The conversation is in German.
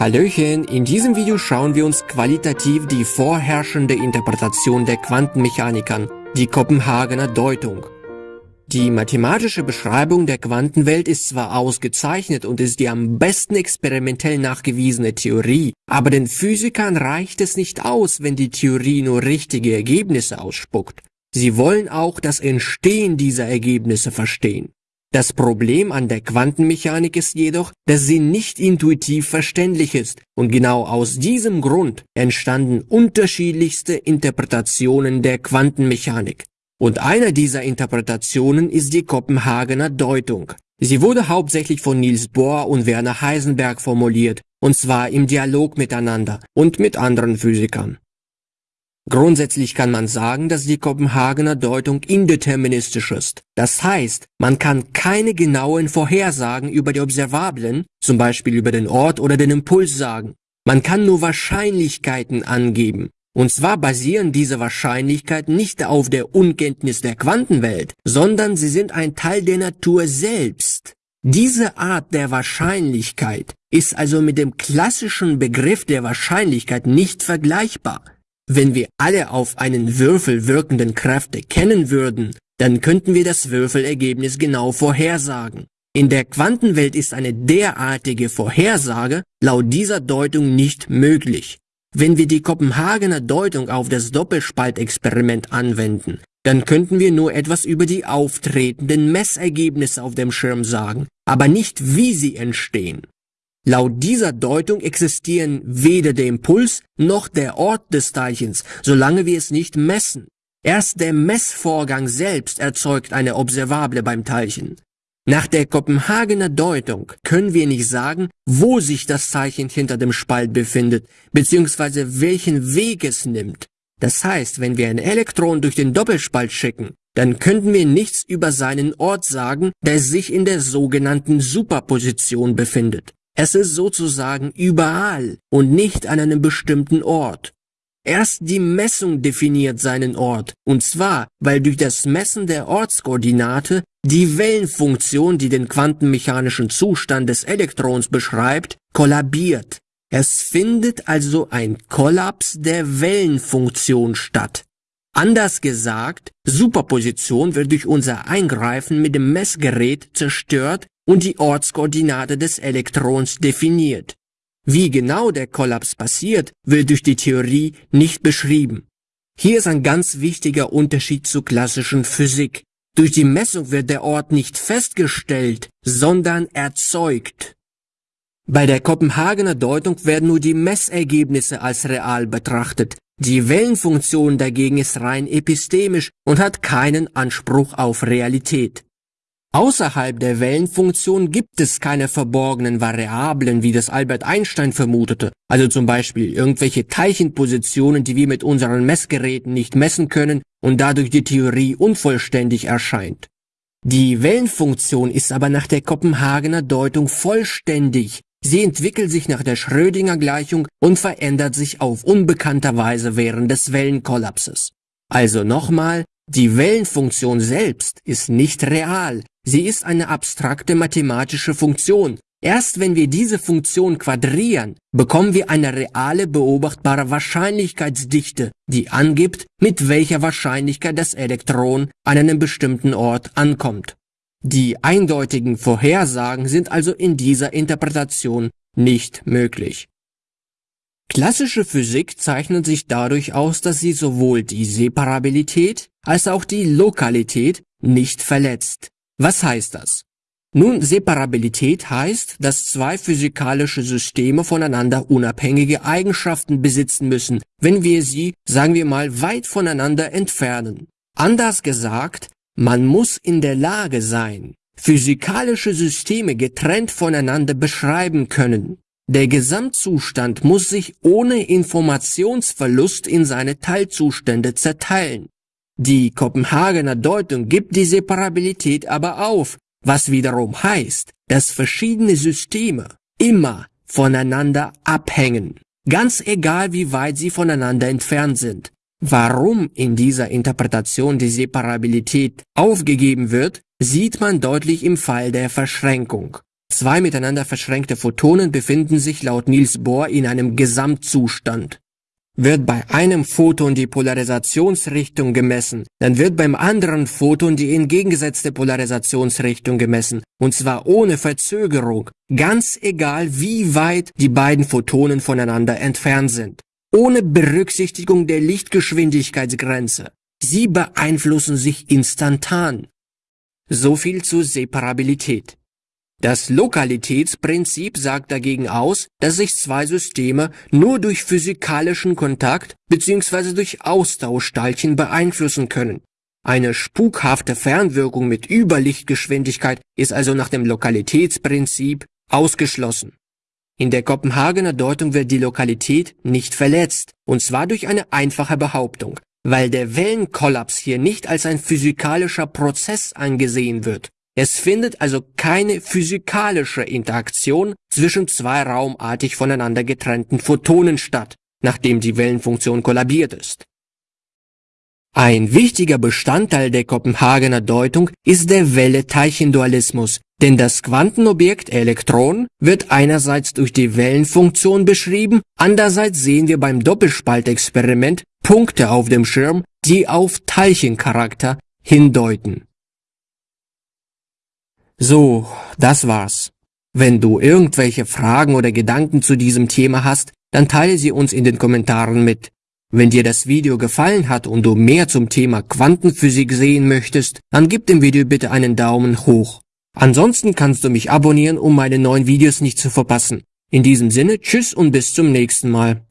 Hallöchen, in diesem Video schauen wir uns qualitativ die vorherrschende Interpretation der Quantenmechanik an, die Kopenhagener Deutung. Die mathematische Beschreibung der Quantenwelt ist zwar ausgezeichnet und ist die am besten experimentell nachgewiesene Theorie, aber den Physikern reicht es nicht aus, wenn die Theorie nur richtige Ergebnisse ausspuckt. Sie wollen auch das Entstehen dieser Ergebnisse verstehen. Das Problem an der Quantenmechanik ist jedoch, dass sie nicht intuitiv verständlich ist und genau aus diesem Grund entstanden unterschiedlichste Interpretationen der Quantenmechanik. Und einer dieser Interpretationen ist die Kopenhagener Deutung. Sie wurde hauptsächlich von Niels Bohr und Werner Heisenberg formuliert, und zwar im Dialog miteinander und mit anderen Physikern. Grundsätzlich kann man sagen, dass die Kopenhagener Deutung indeterministisch ist. Das heißt, man kann keine genauen Vorhersagen über die Observablen, zum Beispiel über den Ort oder den Impuls sagen. Man kann nur Wahrscheinlichkeiten angeben. Und zwar basieren diese Wahrscheinlichkeiten nicht auf der Unkenntnis der Quantenwelt, sondern sie sind ein Teil der Natur selbst. Diese Art der Wahrscheinlichkeit ist also mit dem klassischen Begriff der Wahrscheinlichkeit nicht vergleichbar. Wenn wir alle auf einen Würfel wirkenden Kräfte kennen würden, dann könnten wir das Würfelergebnis genau vorhersagen. In der Quantenwelt ist eine derartige Vorhersage laut dieser Deutung nicht möglich. Wenn wir die Kopenhagener Deutung auf das Doppelspaltexperiment anwenden, dann könnten wir nur etwas über die auftretenden Messergebnisse auf dem Schirm sagen, aber nicht wie sie entstehen. Laut dieser Deutung existieren weder der Impuls noch der Ort des Teilchens, solange wir es nicht messen. Erst der Messvorgang selbst erzeugt eine Observable beim Teilchen. Nach der Kopenhagener Deutung können wir nicht sagen, wo sich das Teilchen hinter dem Spalt befindet, beziehungsweise welchen Weg es nimmt. Das heißt, wenn wir ein Elektron durch den Doppelspalt schicken, dann könnten wir nichts über seinen Ort sagen, der sich in der sogenannten Superposition befindet. Es ist sozusagen überall und nicht an einem bestimmten Ort. Erst die Messung definiert seinen Ort, und zwar, weil durch das Messen der Ortskoordinate die Wellenfunktion, die den quantenmechanischen Zustand des Elektrons beschreibt, kollabiert. Es findet also ein Kollaps der Wellenfunktion statt. Anders gesagt, Superposition wird durch unser Eingreifen mit dem Messgerät zerstört und die Ortskoordinate des Elektrons definiert. Wie genau der Kollaps passiert, wird durch die Theorie nicht beschrieben. Hier ist ein ganz wichtiger Unterschied zur klassischen Physik. Durch die Messung wird der Ort nicht festgestellt, sondern erzeugt. Bei der Kopenhagener Deutung werden nur die Messergebnisse als real betrachtet. Die Wellenfunktion dagegen ist rein epistemisch und hat keinen Anspruch auf Realität. Außerhalb der Wellenfunktion gibt es keine verborgenen Variablen, wie das Albert Einstein vermutete, also zum Beispiel irgendwelche Teilchenpositionen, die wir mit unseren Messgeräten nicht messen können und dadurch die Theorie unvollständig erscheint. Die Wellenfunktion ist aber nach der Kopenhagener Deutung vollständig. Sie entwickelt sich nach der Schrödinger Gleichung und verändert sich auf unbekannter Weise während des Wellenkollapses. Also nochmal, die Wellenfunktion selbst ist nicht real, sie ist eine abstrakte mathematische Funktion. Erst wenn wir diese Funktion quadrieren, bekommen wir eine reale beobachtbare Wahrscheinlichkeitsdichte, die angibt, mit welcher Wahrscheinlichkeit das Elektron an einem bestimmten Ort ankommt. Die eindeutigen Vorhersagen sind also in dieser Interpretation nicht möglich. Klassische Physik zeichnet sich dadurch aus, dass sie sowohl die Separabilität als auch die Lokalität nicht verletzt. Was heißt das? Nun, Separabilität heißt, dass zwei physikalische Systeme voneinander unabhängige Eigenschaften besitzen müssen, wenn wir sie, sagen wir mal, weit voneinander entfernen. Anders gesagt, man muss in der Lage sein, physikalische Systeme getrennt voneinander beschreiben können. Der Gesamtzustand muss sich ohne Informationsverlust in seine Teilzustände zerteilen. Die Kopenhagener Deutung gibt die Separabilität aber auf, was wiederum heißt, dass verschiedene Systeme immer voneinander abhängen, ganz egal wie weit sie voneinander entfernt sind. Warum in dieser Interpretation die Separabilität aufgegeben wird, sieht man deutlich im Fall der Verschränkung. Zwei miteinander verschränkte Photonen befinden sich laut Niels Bohr in einem Gesamtzustand. Wird bei einem Photon die Polarisationsrichtung gemessen, dann wird beim anderen Photon die entgegengesetzte Polarisationsrichtung gemessen, und zwar ohne Verzögerung, ganz egal wie weit die beiden Photonen voneinander entfernt sind, ohne Berücksichtigung der Lichtgeschwindigkeitsgrenze. Sie beeinflussen sich instantan. So viel zur Separabilität. Das Lokalitätsprinzip sagt dagegen aus, dass sich zwei Systeme nur durch physikalischen Kontakt bzw. durch Austauschteilchen beeinflussen können. Eine spukhafte Fernwirkung mit Überlichtgeschwindigkeit ist also nach dem Lokalitätsprinzip ausgeschlossen. In der Kopenhagener Deutung wird die Lokalität nicht verletzt, und zwar durch eine einfache Behauptung, weil der Wellenkollaps hier nicht als ein physikalischer Prozess angesehen wird, es findet also keine physikalische Interaktion zwischen zwei raumartig voneinander getrennten Photonen statt, nachdem die Wellenfunktion kollabiert ist. Ein wichtiger Bestandteil der Kopenhagener Deutung ist der Welle-Teilchen-Dualismus, denn das Quantenobjekt Elektron wird einerseits durch die Wellenfunktion beschrieben, andererseits sehen wir beim Doppelspaltexperiment Punkte auf dem Schirm, die auf Teilchencharakter hindeuten. So, das war's. Wenn du irgendwelche Fragen oder Gedanken zu diesem Thema hast, dann teile sie uns in den Kommentaren mit. Wenn dir das Video gefallen hat und du mehr zum Thema Quantenphysik sehen möchtest, dann gib dem Video bitte einen Daumen hoch. Ansonsten kannst du mich abonnieren, um meine neuen Videos nicht zu verpassen. In diesem Sinne, tschüss und bis zum nächsten Mal.